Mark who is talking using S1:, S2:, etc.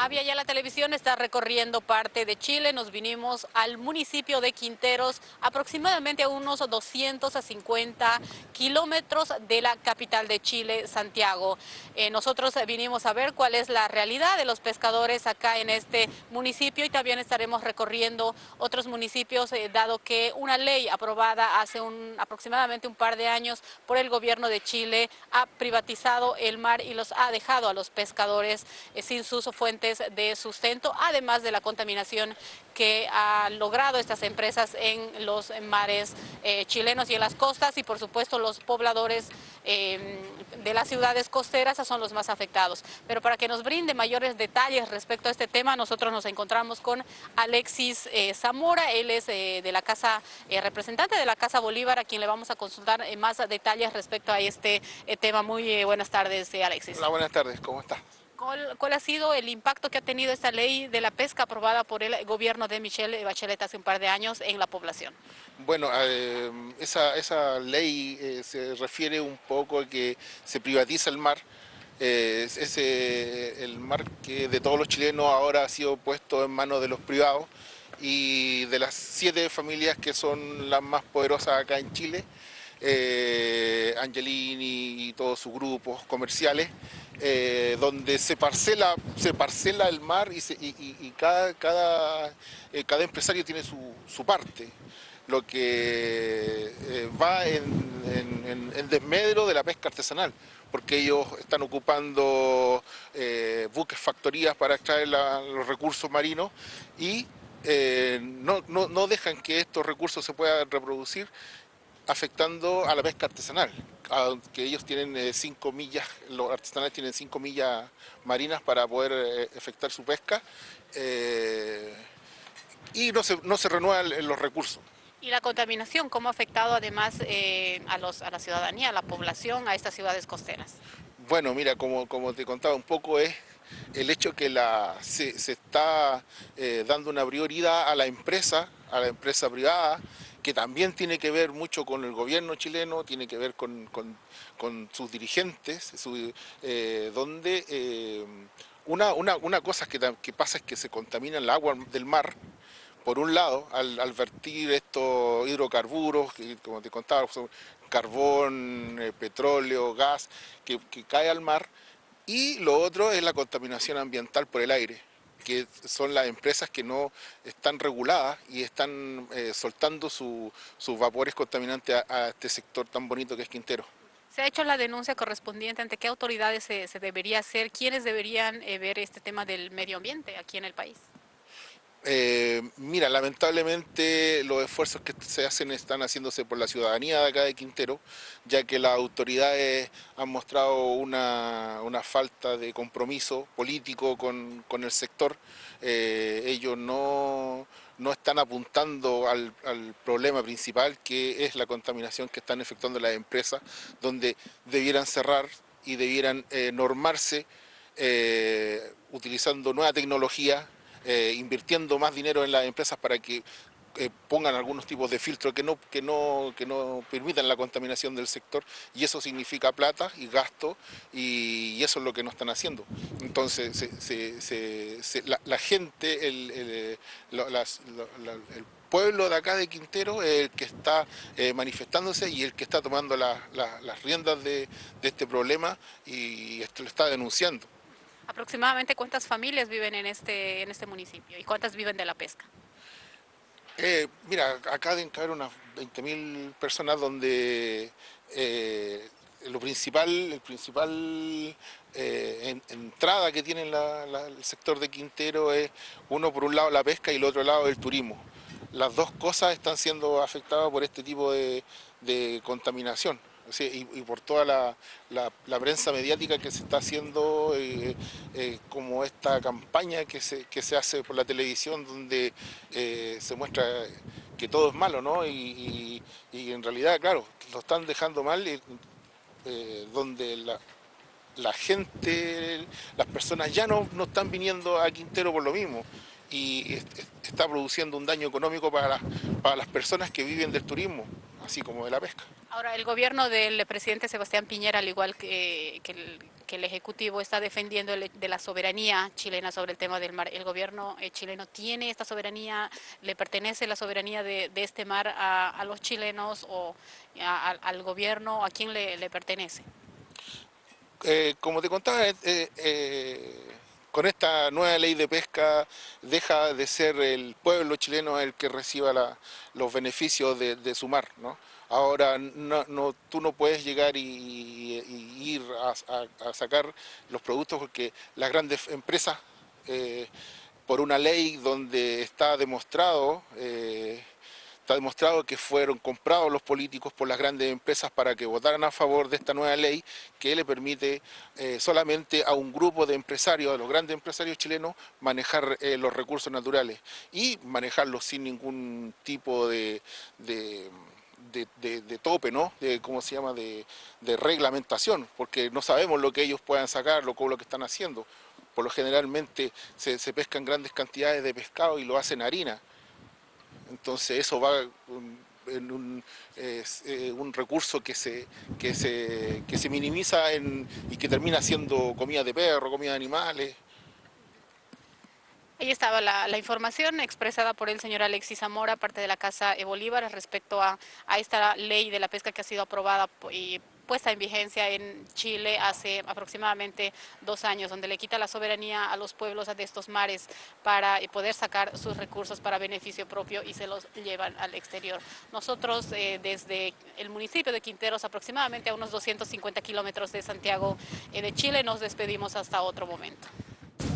S1: Avia ya la televisión está recorriendo parte de Chile, nos vinimos al municipio de Quinteros, aproximadamente a unos 250 kilómetros de la capital de Chile, Santiago. Eh, nosotros vinimos a ver cuál es la realidad de los pescadores acá en este municipio y también estaremos recorriendo otros municipios, eh, dado que una ley aprobada hace un, aproximadamente un par de años por el gobierno de Chile ha privatizado el mar y los ha dejado a los pescadores eh, sin sus fuentes de sustento, además de la contaminación que han logrado estas empresas en los mares eh, chilenos y en las costas y por supuesto los pobladores em, de las ciudades costeras son los más afectados. Pero para que nos brinde mayores detalles respecto a este tema, nosotros nos encontramos con Alexis eh, Zamora, él es eh, de la Casa, representante de la Casa Bolívar, a quien le vamos a consultar más detalles respecto a este tema. Muy buenas tardes, Alexis.
S2: Hola, buenas tardes, ¿cómo está?
S1: ¿Cuál, ha sido el impacto que ha tenido esta ley de la pesca aprobada por el gobierno de Michelle Bachelet hace un par de años en la población?
S2: Bueno, eh, esa, ley eh, se refiere un poco a que se privatiza el mar, eh, es el mar que de todos los chilenos ahora ha sido puesto en manos de los privados y de las siete familias que son las más poderosas acá en Chile, Angelini y todos sus grupos comerciales, eh, donde se parcela, se parcela el mar y, cada, cada, eh, cada, empresario tiene su, parte, lo que eh, va en, en, desmedro de la pesca artesanal, porque ellos están ocupando buques, factorías para extraer los recursos marinos y no, no dejan que estos recursos se puedan reproducir afectando a la pesca artesanal, que ellos tienen 5 eh, millas, los artesanales tienen 5 millas marinas para poder eh, efectuar su pesca eh, y no se, no se renuevan los recursos.
S1: ¿Y la contaminación cómo ha afectado además a, los, a la ciudadanía, a la población, a estas ciudades costeras?
S2: Bueno, mira, como, como te contaba un poco es el hecho que la, se, está dando una prioridad a la empresa, a la empresa privada, que también tiene que ver mucho con el gobierno chileno, tiene que ver con, sus dirigentes, eh, donde eh, una, cosa que, pasa es que se contamina el agua del mar, por un lado, al, vertir estos hidrocarburos, como te contaba, carbón, eh, petróleo, gas, que cae al mar, y lo otro es la contaminación ambiental por el aire que son las empresas que no están reguladas y están eh, soltando sus vapores contaminantes a, este sector tan bonito que es Quintero.
S1: ¿Se ha hecho la denuncia correspondiente ante qué autoridades se, debería hacer? ¿Quiénes deberían eh, ver este tema del medio ambiente aquí en el país?
S2: Eh, mira, lamentablemente los esfuerzos que se hacen están haciéndose por la ciudadanía de acá de Quintero, ya que las autoridades han mostrado una, falta de compromiso político con, el sector. Eh, ellos no, están apuntando al, problema principal, que es la contaminación que están efectuando las empresas, donde debieran cerrar y debieran eh, normarse utilizando nueva tecnología eh, invirtiendo más dinero en las empresas para que eh, pongan algunos tipos de filtros que no, que, no, que no permitan la contaminación del sector y eso significa plata y gasto y, eso es lo que no están haciendo. Entonces la, gente, el, el, pueblo de acá de Quintero es el que está eh, manifestándose y el que está tomando las riendas de, este problema y lo está denunciando.
S1: ¿Aproximadamente cuántas familias viven en este, en este municipio y cuántas viven de la pesca?
S2: Eh, mira, acá deben caber unas 20.000 personas donde eh, lo principal, el principal eh, entrada que tiene el sector de Quintero es uno por un lado la pesca y el otro lado el turismo. Las dos cosas están siendo afectadas por este tipo de contaminación y, por toda la, prensa mediática que se está haciendo, eh, eh, como esta campaña que se, se hace por la televisión donde eh, se muestra que todo es malo, ¿no? Y, en realidad, claro, lo están dejando mal, donde la, gente, las personas ya no, no están viniendo a Quintero por lo mismo y está produciendo un daño económico para, para las personas que viven del turismo. Así como de la pesca.
S1: Ahora, el gobierno del presidente Sebastián Piñera, al igual que, el, Ejecutivo, está defendiendo de la soberanía chilena sobre el tema del mar. ¿El gobierno eh, chileno tiene esta soberanía? ¿Le pertenece la soberanía de, este mar a, los chilenos o al gobierno? ¿A quién le, pertenece?
S2: Eh, como te contaba, eh, con esta nueva ley de pesca deja de ser el pueblo chileno el que reciba los beneficios de, su mar. Ahora no, tú no puedes llegar y, ir a, sacar los productos porque las grandes empresas, eh, por una ley donde está demostrado eh, Está demostrado que fueron comprados los políticos por las grandes empresas para que votaran a favor de esta nueva ley que le permite eh, solamente a un grupo de empresarios, a los grandes empresarios chilenos, manejar eh, los recursos naturales y manejarlos sin ningún tipo de, tope, ¿no? De, ¿cómo se llama? De, reglamentación, porque no sabemos lo que ellos puedan sacar, lo, lo que están haciendo. Por lo generalmente se pescan grandes cantidades de pescado y lo hacen harina. Entonces eso va en un, eh, un recurso que se, que se, que se minimiza y que termina siendo comida de perro, comida de animales.
S1: Ahí estaba la, la, información expresada por el señor Alexis Zamora, parte de la Casa Bolívar, respecto a, a esta ley de la pesca que ha sido aprobada y puesta en vigencia en Chile hace aproximadamente dos años, donde le quita la soberanía a los pueblos de estos mares para eh, poder sacar sus recursos para beneficio propio y se los llevan al exterior. Nosotros eh, desde el municipio de Quinteros, aproximadamente a unos 250 kilómetros de Santiago eh, de Chile, nos despedimos hasta otro momento.